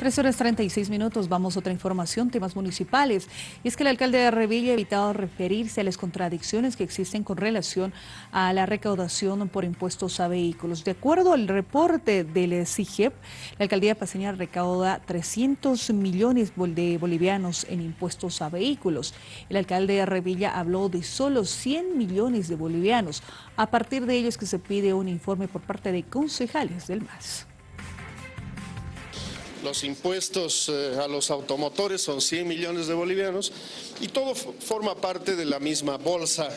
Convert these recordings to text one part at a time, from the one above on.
Tres horas 36 minutos, vamos a otra información, temas municipales. Y es que el alcalde de Revilla ha evitado referirse a las contradicciones que existen con relación a la recaudación por impuestos a vehículos. De acuerdo al reporte del CIGEP, la alcaldía paseña recauda 300 millones de bolivianos en impuestos a vehículos. El alcalde de Revilla habló de solo 100 millones de bolivianos. A partir de ello es que se pide un informe por parte de concejales del MAS. Los impuestos eh, a los automotores son 100 millones de bolivianos y todo forma parte de la misma bolsa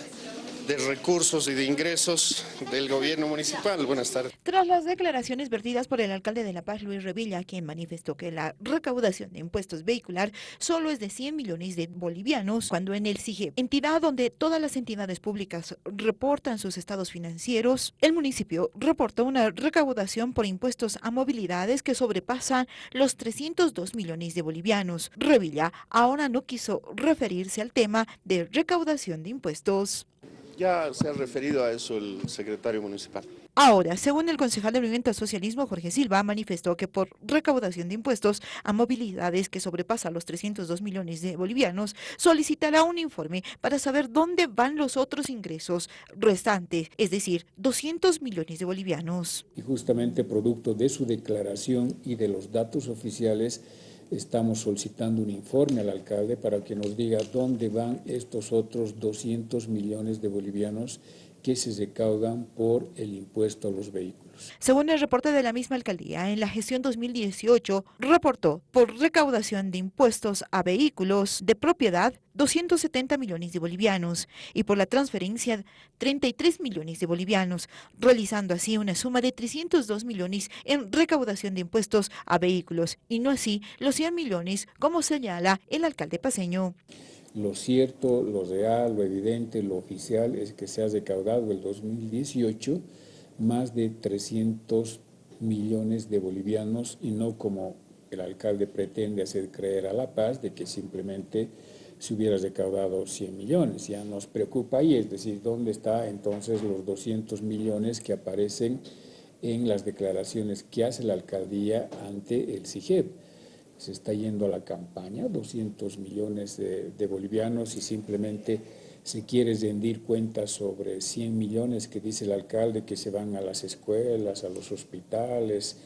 de recursos y de ingresos del gobierno municipal. Buenas tardes. Tras las declaraciones vertidas por el alcalde de La Paz, Luis Revilla, quien manifestó que la recaudación de impuestos vehicular solo es de 100 millones de bolivianos, cuando en el CIGE, entidad donde todas las entidades públicas reportan sus estados financieros, el municipio reportó una recaudación por impuestos a movilidades que sobrepasan los 302 millones de bolivianos. Revilla ahora no quiso referirse al tema de recaudación de impuestos. Ya se ha referido a eso el secretario municipal. Ahora, según el concejal de Movimiento al Socialismo, Jorge Silva, manifestó que por recaudación de impuestos a movilidades que sobrepasa los 302 millones de bolivianos, solicitará un informe para saber dónde van los otros ingresos restantes, es decir, 200 millones de bolivianos. Y justamente producto de su declaración y de los datos oficiales, Estamos solicitando un informe al alcalde para que nos diga dónde van estos otros 200 millones de bolivianos que se recaudan por el impuesto a los vehículos. Según el reporte de la misma alcaldía, en la gestión 2018 reportó por recaudación de impuestos a vehículos de propiedad 270 millones de bolivianos y por la transferencia 33 millones de bolivianos, realizando así una suma de 302 millones en recaudación de impuestos a vehículos y no así los 100 millones como señala el alcalde paseño. Lo cierto, lo real, lo evidente, lo oficial es que se ha recaudado el 2018 más de 300 millones de bolivianos y no como el alcalde pretende hacer creer a La Paz de que simplemente se hubiera recaudado 100 millones. Ya nos preocupa ahí, es decir, ¿dónde está entonces los 200 millones que aparecen en las declaraciones que hace la alcaldía ante el CIGEP? se está yendo a la campaña, 200 millones de, bolivianos y simplemente se quiere rendir cuentas sobre 100 millones que dice el alcalde que se van a las escuelas, a los hospitales,